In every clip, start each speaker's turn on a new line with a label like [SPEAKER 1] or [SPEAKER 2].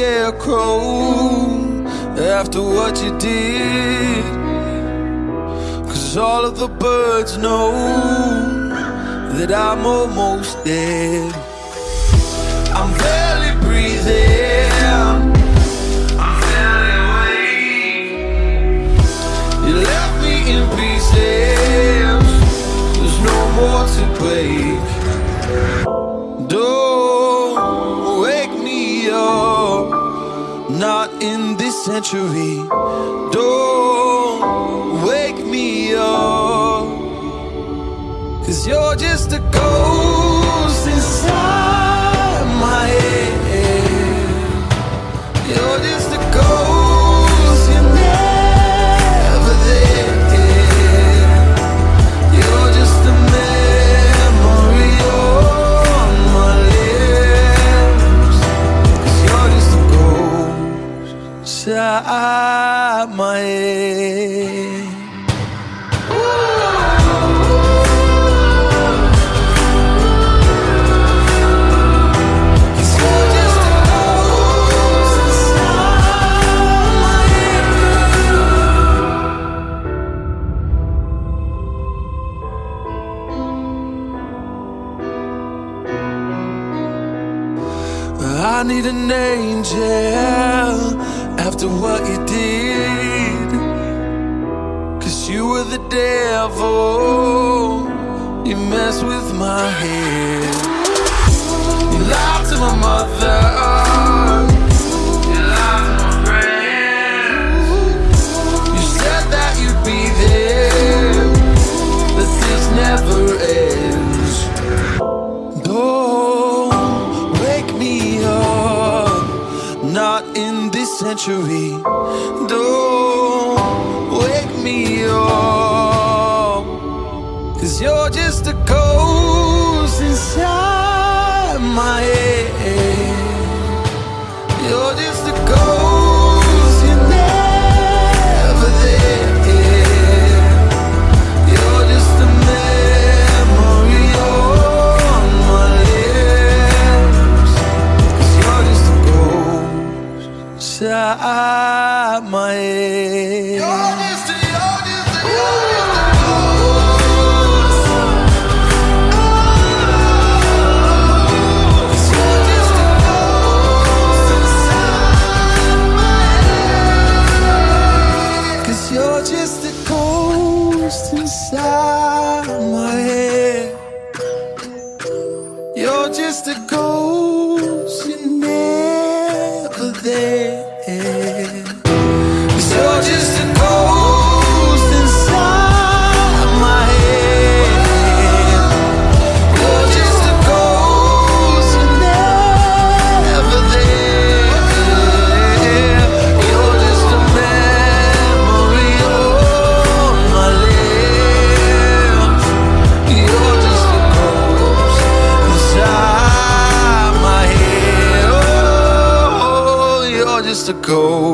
[SPEAKER 1] scarecrow after what you did. Cause all of the birds know that I'm almost dead. I'm barely breathing. I'm barely awake. You left me in pieces. There's no more to break. in this century. Don't wake me up Cause you're just a ghost inside. I my mother. You're just a ghost, you're never there.
[SPEAKER 2] go.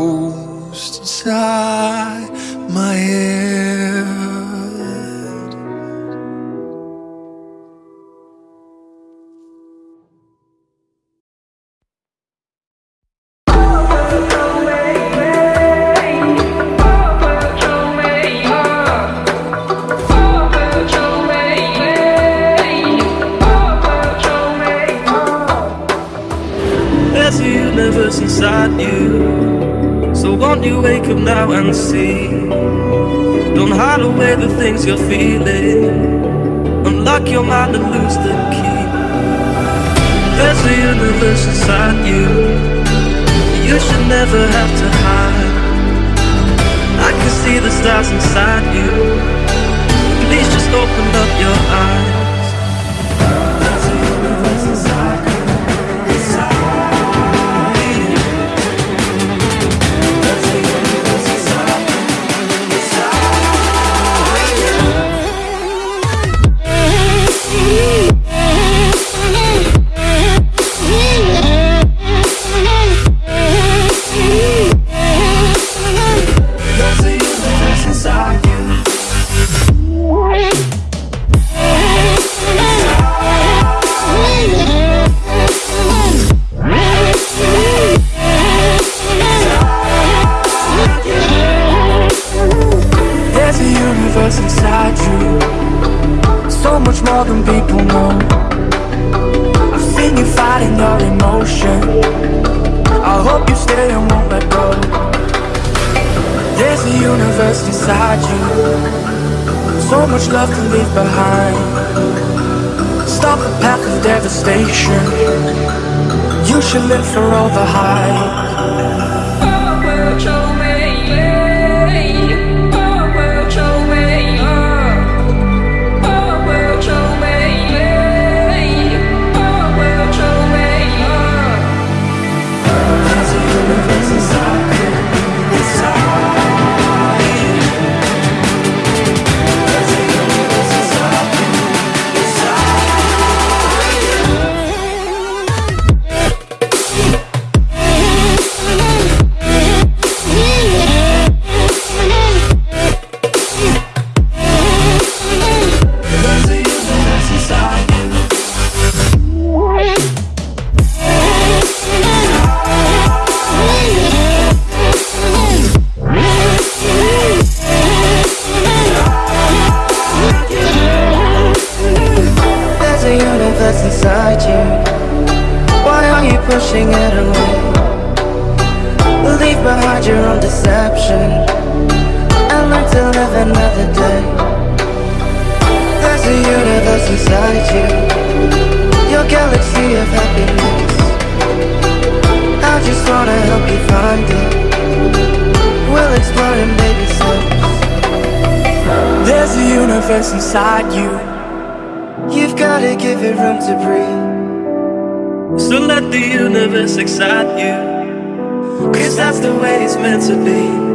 [SPEAKER 2] to lose the key. There's a universe inside you. You should never have to hide. I can see the stars inside you. Please just open up your eyes. I've seen you fighting your I hope you stay and won't let go. There's a universe inside you.
[SPEAKER 3] So much love to leave behind. Stop the path of devastation. You should live for all the hype.
[SPEAKER 4] inside you.
[SPEAKER 5] Your galaxy of happiness. I just wanna help you find it. We'll explore in baby steps There's a universe inside you. You've gotta give it room to breathe. So let the universe excite you. Cause that's the way
[SPEAKER 4] it's meant to be.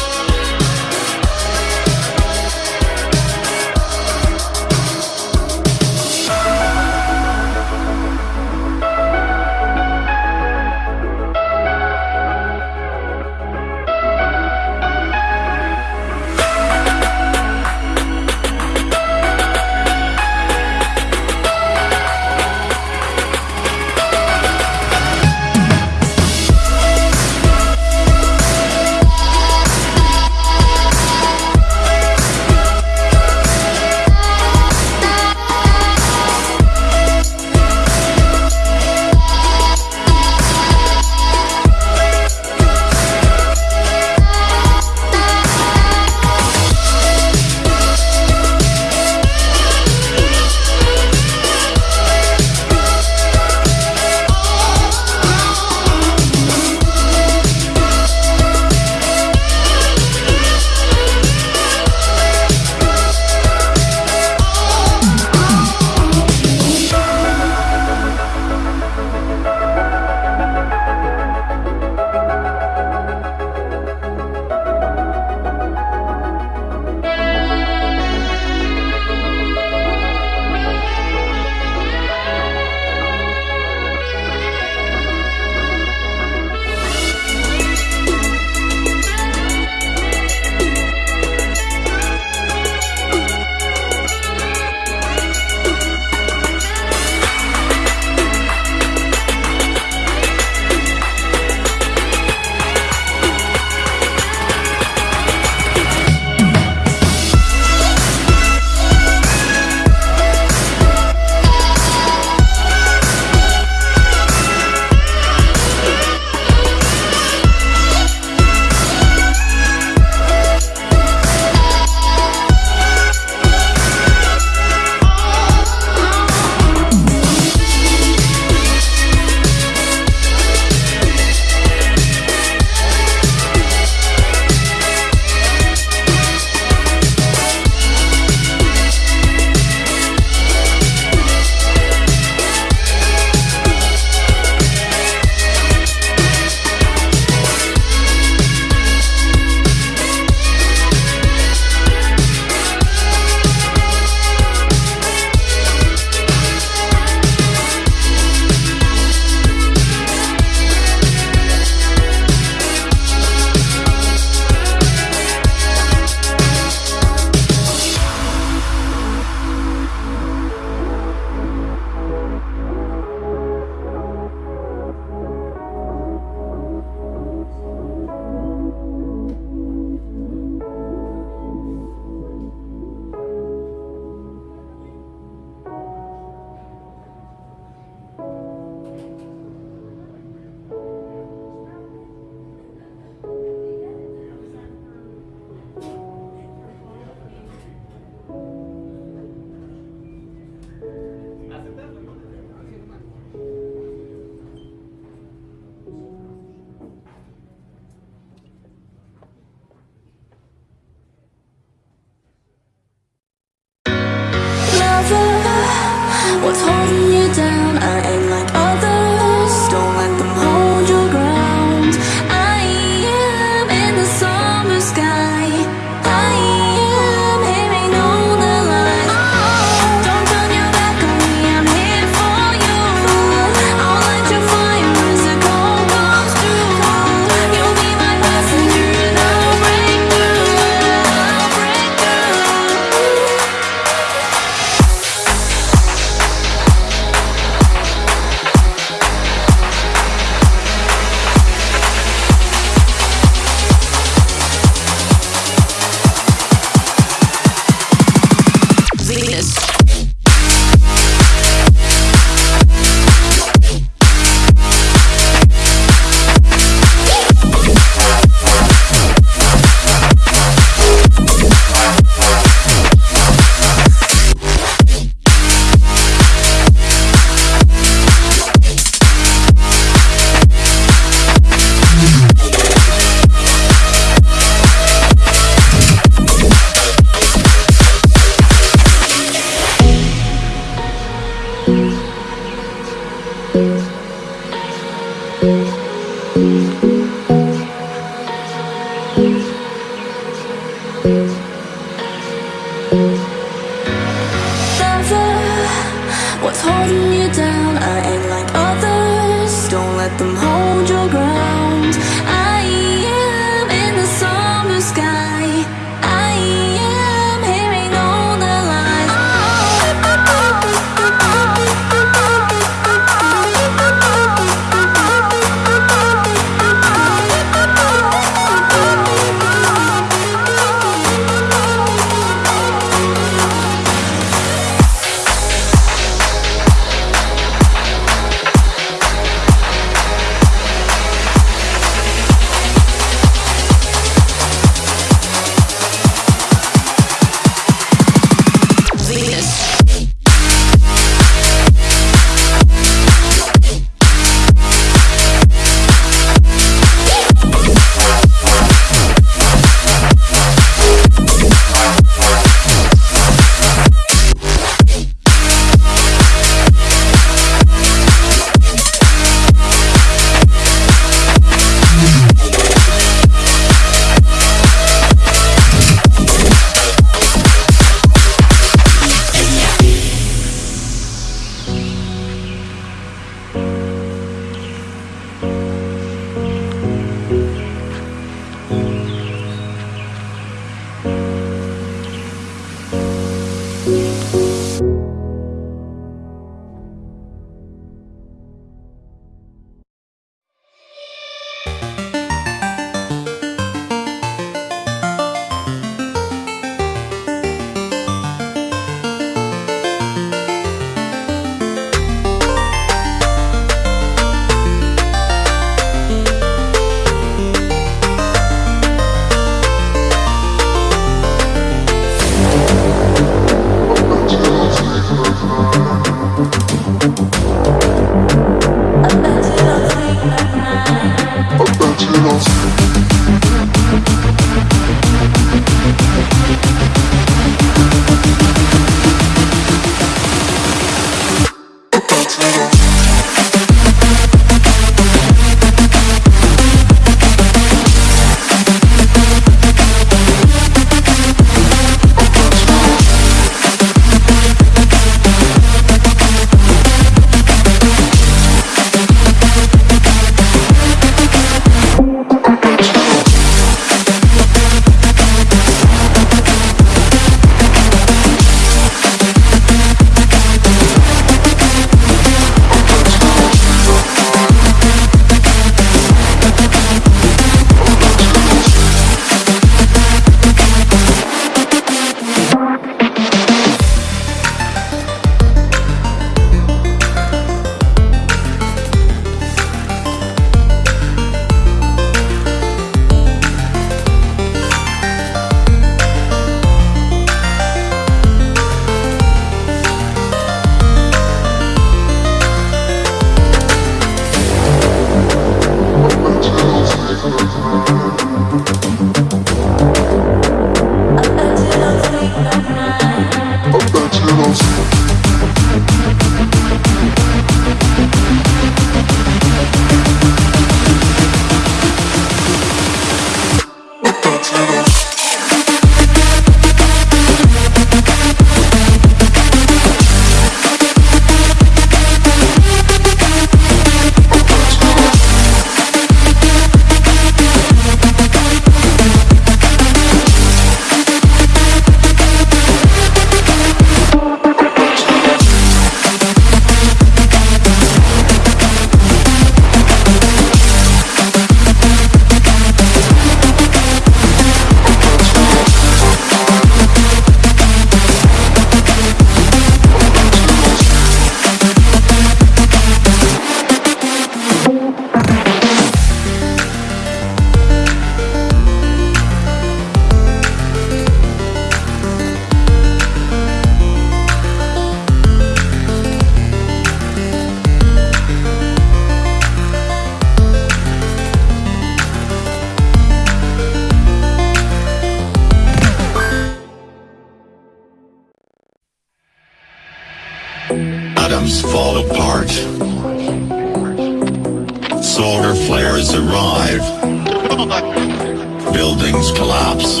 [SPEAKER 4] collapse.